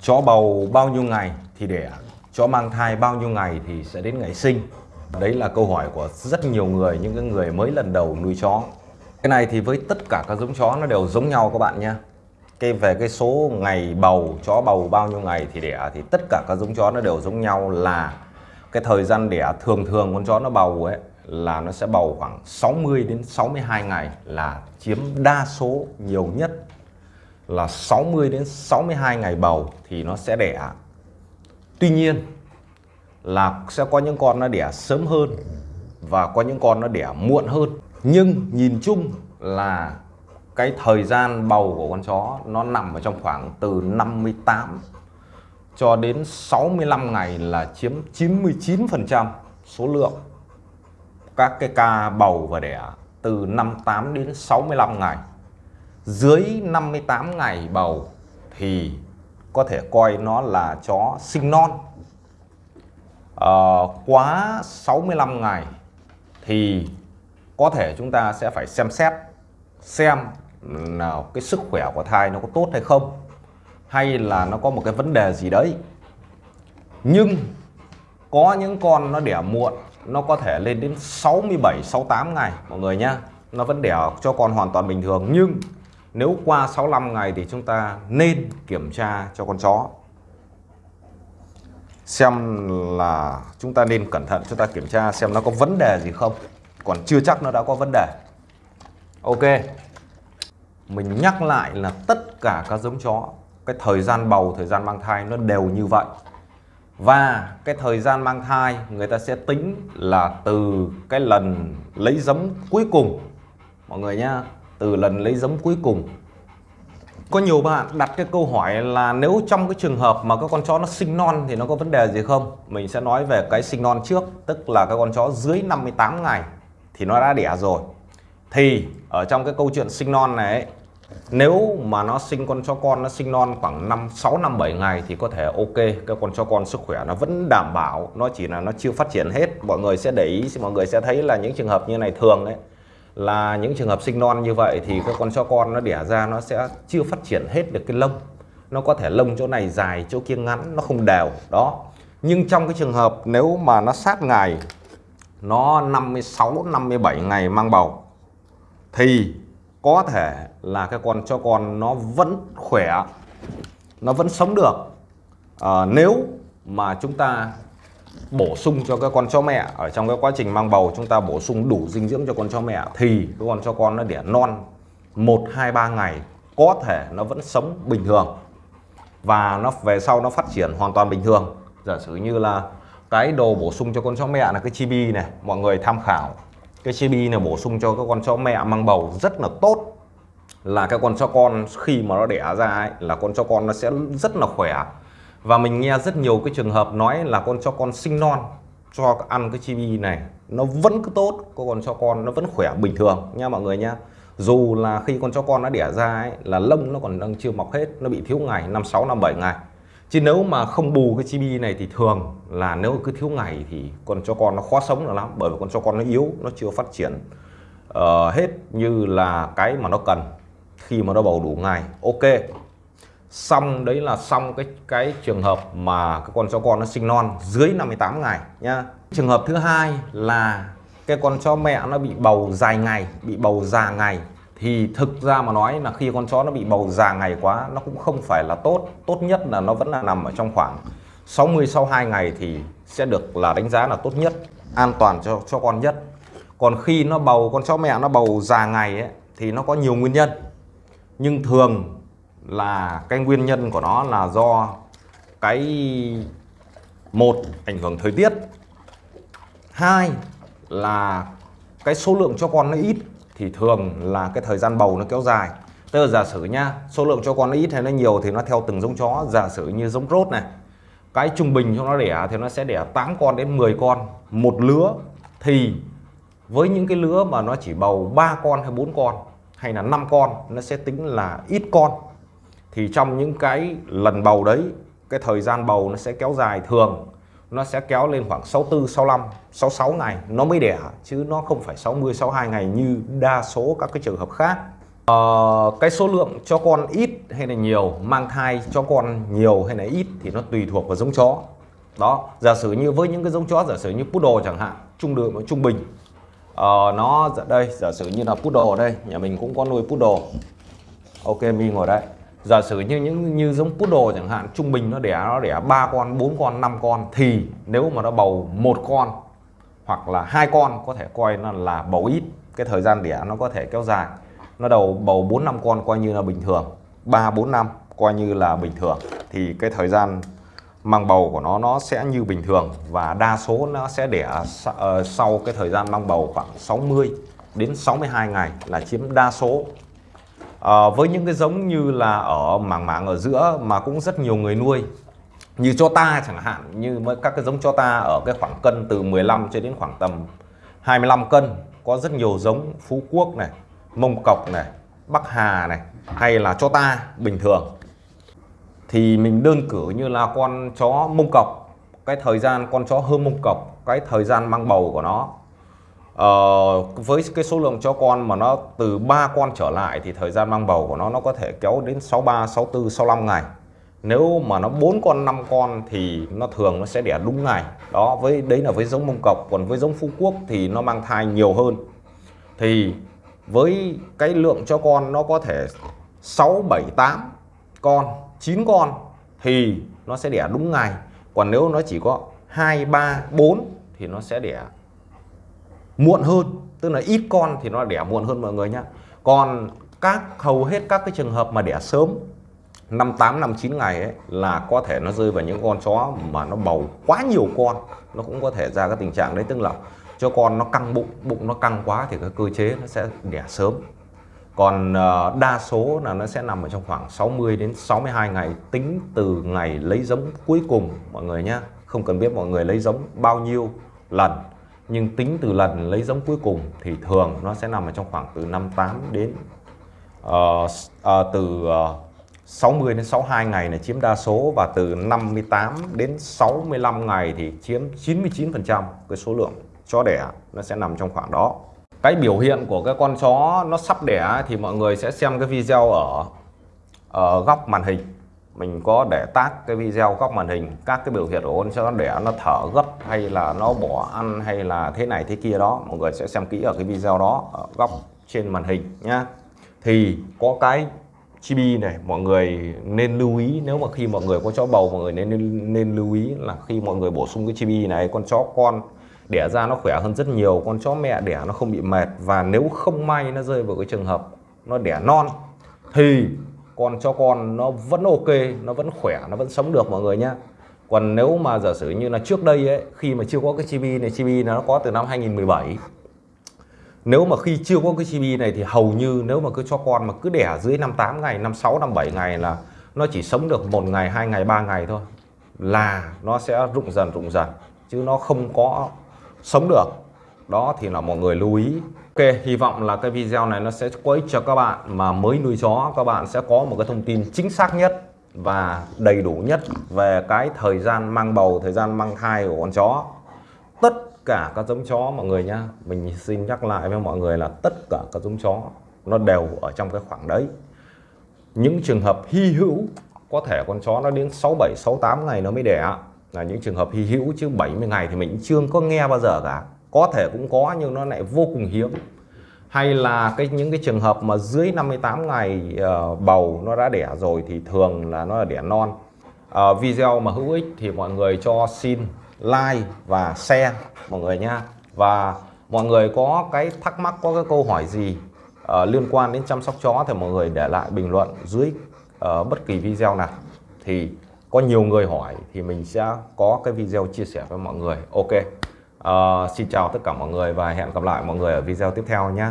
chó bầu bao nhiêu ngày thì đẻ chó mang thai bao nhiêu ngày thì sẽ đến ngày sinh. Đấy là câu hỏi của rất nhiều người, những cái người mới lần đầu nuôi chó. Cái này thì với tất cả các giống chó nó đều giống nhau các bạn nhé. Cái về cái số ngày bầu, chó bầu bao nhiêu ngày thì đẻ thì tất cả các giống chó nó đều giống nhau là cái thời gian đẻ thường thường con chó nó bầu ấy là nó sẽ bầu khoảng 60 đến 62 ngày là chiếm đa số nhiều nhất là 60 đến 62 ngày bầu thì nó sẽ đẻ. Tuy nhiên là sẽ có những con nó đẻ sớm hơn và có những con nó đẻ muộn hơn. Nhưng nhìn chung là cái thời gian bầu của con chó nó nằm ở trong khoảng từ 58 cho đến 65 ngày là chiếm 99% số lượng các cái ca bầu và đẻ từ 58 đến 65 ngày. Dưới 58 ngày bầu thì có thể coi nó là chó sinh non. À, quá 65 ngày thì có thể chúng ta sẽ phải xem xét xem nào cái sức khỏe của thai nó có tốt hay không hay là nó có một cái vấn đề gì đấy nhưng có những con nó đẻ muộn nó có thể lên đến 67 68 ngày mọi người nhá nó vẫn đẻ cho con hoàn toàn bình thường nhưng nếu qua 65 ngày thì chúng ta nên kiểm tra cho con chó. Xem là chúng ta nên cẩn thận, chúng ta kiểm tra xem nó có vấn đề gì không. Còn chưa chắc nó đã có vấn đề. Ok. Mình nhắc lại là tất cả các giống chó, cái thời gian bầu, thời gian mang thai nó đều như vậy. Và cái thời gian mang thai người ta sẽ tính là từ cái lần lấy giống cuối cùng. Mọi người nhá từ lần lấy giống cuối cùng. Có nhiều bạn đặt cái câu hỏi là nếu trong cái trường hợp mà các con chó nó sinh non thì nó có vấn đề gì không? Mình sẽ nói về cái sinh non trước tức là các con chó dưới 58 ngày thì nó đã đẻ rồi. Thì ở trong cái câu chuyện sinh non này ấy, nếu mà nó sinh con chó con nó sinh non khoảng 5 6 năm 7 ngày thì có thể ok cái con chó con sức khỏe nó vẫn đảm bảo nó chỉ là nó chưa phát triển hết. Mọi người sẽ để ý mọi người sẽ thấy là những trường hợp như này thường ấy là những trường hợp sinh non như vậy thì các con chó con nó đẻ ra nó sẽ chưa phát triển hết được cái lông. Nó có thể lông chỗ này dài chỗ kia ngắn nó không đều. Đó. Nhưng trong cái trường hợp nếu mà nó sát ngày nó 56 57 ngày mang bầu thì có thể là cái con cho con nó vẫn khỏe nó vẫn sống được. À, nếu mà chúng ta bổ sung cho các con chó mẹ. Ở trong cái quá trình mang bầu chúng ta bổ sung đủ dinh dưỡng cho con chó mẹ thì cái con chó con nó đẻ non 1 2 3 ngày có thể nó vẫn sống bình thường và nó về sau nó phát triển hoàn toàn bình thường. Giả sử như là cái đồ bổ sung cho con chó mẹ là cái chibi này mọi người tham khảo. Cái chibi này bổ sung cho các con chó mẹ mang bầu rất là tốt. Là cái con chó con khi mà nó đẻ ra ấy, là con chó con nó sẽ rất là khỏe và mình nghe rất nhiều cái trường hợp nói là con cho con sinh non cho ăn cái chibi này nó vẫn cứ tốt có con cho con nó vẫn khỏe bình thường nha mọi người nha dù là khi con chó con nó đẻ ra ấy, là lông nó còn đang chưa mọc hết nó bị thiếu ngày năm sáu năm bảy ngày. Chứ nếu mà không bù cái chibi này thì thường là nếu cứ thiếu ngày thì con chó con nó khó sống được lắm bởi vì con chó con nó yếu nó chưa phát triển uh, hết như là cái mà nó cần. Khi mà nó bầu đủ ngày ok xong đấy là xong cái cái trường hợp mà cái con chó con nó sinh non dưới 58 ngày nhá. Trường hợp thứ hai là cái con chó mẹ nó bị bầu dài ngày bị bầu già ngày. Thì thực ra mà nói là khi con chó nó bị bầu già ngày quá nó cũng không phải là tốt. Tốt nhất là nó vẫn là nằm ở trong khoảng 60 sau 2 ngày thì sẽ được là đánh giá là tốt nhất an toàn cho cho con nhất. Còn khi nó bầu con chó mẹ nó bầu già ngày ấy, thì nó có nhiều nguyên nhân. Nhưng thường là cái nguyên nhân của nó là do cái một ảnh hưởng thời tiết. Hai là cái số lượng cho con nó ít thì thường là cái thời gian bầu nó kéo dài. Tức là giả sử nha, số lượng cho con nó ít hay nó nhiều thì nó theo từng giống chó. Giả sử như giống rốt này cái trung bình cho nó đẻ thì nó sẽ đẻ 8 con đến 10 con một lứa. Thì với những cái lứa mà nó chỉ bầu 3 con hay 4 con hay là 5 con nó sẽ tính là ít con thì trong những cái lần bầu đấy cái thời gian bầu nó sẽ kéo dài thường. Nó sẽ kéo lên khoảng 64, 65, 66 ngày. Nó mới đẻ chứ nó không phải 60, 62 ngày như đa số các cái trường hợp khác. Ờ, cái số lượng cho con ít hay là nhiều mang thai cho con nhiều hay là ít thì nó tùy thuộc vào giống chó. Đó giả sử như với những cái giống chó giả sử như poodle chẳng hạn trung đường trung bình. Ờ, nó dạ, đây giả sử như là poodle đây nhà mình cũng có nuôi poodle ok mình ngồi đây giả sử như những, như giống poodle chẳng hạn, trung bình nó đẻ nó đẻ ba con, bốn con, năm con, thì nếu mà nó bầu một con hoặc là hai con, có thể coi nó là bầu ít. Cái thời gian đẻ nó có thể kéo dài. Nó đầu bầu 4 năm con coi như là bình thường. 3 4 năm coi như là bình thường. Thì cái thời gian mang bầu của nó nó sẽ như bình thường và đa số nó sẽ đẻ ờ, sau cái thời gian mang bầu khoảng 60 đến 62 ngày là chiếm đa số à, với những cái giống như là ở mảng mảng ở giữa mà cũng rất nhiều người nuôi như cho ta chẳng hạn như các cái giống cho ta ở cái khoảng cân từ 15 cho đến khoảng tầm 25 cân có rất nhiều giống Phú Quốc này Mông Cọc này Bắc Hà này hay là cho ta bình thường. Thì mình đơn cử như là con chó Mông Cọc cái thời gian con chó hơ Mông Cọc cái thời gian mang bầu của nó uh, với cái số lượng chó con mà nó từ 3 con trở lại thì thời gian mang bầu của nó nó có thể kéo đến 63, 64, 65 ngày. Nếu mà nó 4 con 5 con thì nó thường nó sẽ đẻ đúng ngày. Đó với đấy là với giống mông cọc còn với giống phú quốc thì nó mang thai nhiều hơn. Thì với cái lượng cho con nó có thể 6 7 8 con 9 con thì nó sẽ đẻ đúng ngày. Còn nếu nó chỉ có 2 3 4 thì nó sẽ đẻ muộn hơn tức là ít con thì nó đẻ muộn hơn mọi người nhá. Còn các hầu hết các cái trường hợp mà đẻ sớm năm tám năm chín ngày ấy là có thể nó rơi vào những con chó mà nó bầu quá nhiều con nó cũng có thể ra cái tình trạng đấy. Tức là cho con nó căng bụng bụng nó căng quá thì cái cơ chế nó sẽ đẻ sớm. Còn uh, đa số là nó sẽ nằm ở trong khoảng 60 đến 62 ngày tính từ ngày lấy giống cuối cùng mọi người nhé không cần biết mọi người lấy giống bao nhiêu lần nhưng tính từ lần lấy giống cuối cùng thì thường nó sẽ nằm ở trong khoảng từ 58 đến uh, uh, từ ờ, uh, 60 đến 62 ngày là chiếm đa số và từ 58 đến 65 ngày thì chiếm 99% cái số lượng chó đẻ nó sẽ nằm trong khoảng đó. Cái biểu hiện của cái con chó nó sắp đẻ thì mọi người sẽ xem cái video ở ở góc màn hình. Mình có để tác cái video góc màn hình, các cái biểu hiện của con chó đẻ nó thở gấp hay là nó bỏ ăn hay là thế này thế kia đó. Mọi người sẽ xem kỹ ở cái video đó, ở góc trên màn hình nhá. Thì có cái chibi này, mọi người nên lưu ý, nếu mà khi mọi người có chó bầu, mọi người nên nên lưu ý là khi mọi người bổ sung cái chibi này, con chó con đẻ ra nó khỏe hơn rất nhiều, con chó mẹ đẻ nó không bị mệt, và nếu không may nó rơi vào cái trường hợp nó đẻ non, thì con chó con nó vẫn ok, nó vẫn khỏe, nó vẫn sống được mọi người nhá. Còn nếu mà giả sử như là trước đây ấy, khi mà chưa có cái chibi này, chibi nó có từ năm 2017 nếu mà khi chưa có cái chibi này thì hầu như nếu mà cứ cho con mà cứ đẻ dưới 58 ngày 56 57 ngày là nó chỉ sống được một ngày, hai ngày, ba ngày thôi. Là nó sẽ rụng dần rụng dần, chứ nó không có sống được. Đó thì là mọi người lưu ý. Ok, hy vọng là cái video này nó sẽ có ích cho các bạn mà mới nuôi chó, các bạn sẽ có một cái thông tin chính xác nhất và đầy đủ nhất về cái thời gian mang bầu, thời gian mang thai của con chó. Tất cả các giống chó mọi người nhá, mình xin nhắc lại với mọi người là tất cả các giống chó nó đều ở trong cái khoảng đấy. Những trường hợp hy hữu, có thể con chó nó đến 67 68 ngày nó mới đẻ. Là những trường hợp hy hữu chứ 70 ngày thì mình chưa có nghe bao giờ cả. Có thể cũng có nhưng nó lại vô cùng hiếm hay là cái những cái trường hợp mà dưới 58 ngày uh, bầu nó đã đẻ rồi thì thường là nó là đẻ non. Uh, video mà hữu ích thì mọi người cho xin like và share mọi người nha. Và mọi người có cái thắc mắc có cái câu hỏi gì uh, liên quan đến chăm sóc chó thì mọi người để lại bình luận dưới uh, bất kỳ video nào. Thì có nhiều người hỏi thì mình sẽ có cái video chia sẻ với mọi người. Ok uh, xin chào tất cả mọi người và hẹn gặp lại mọi người ở video tiếp theo nhé.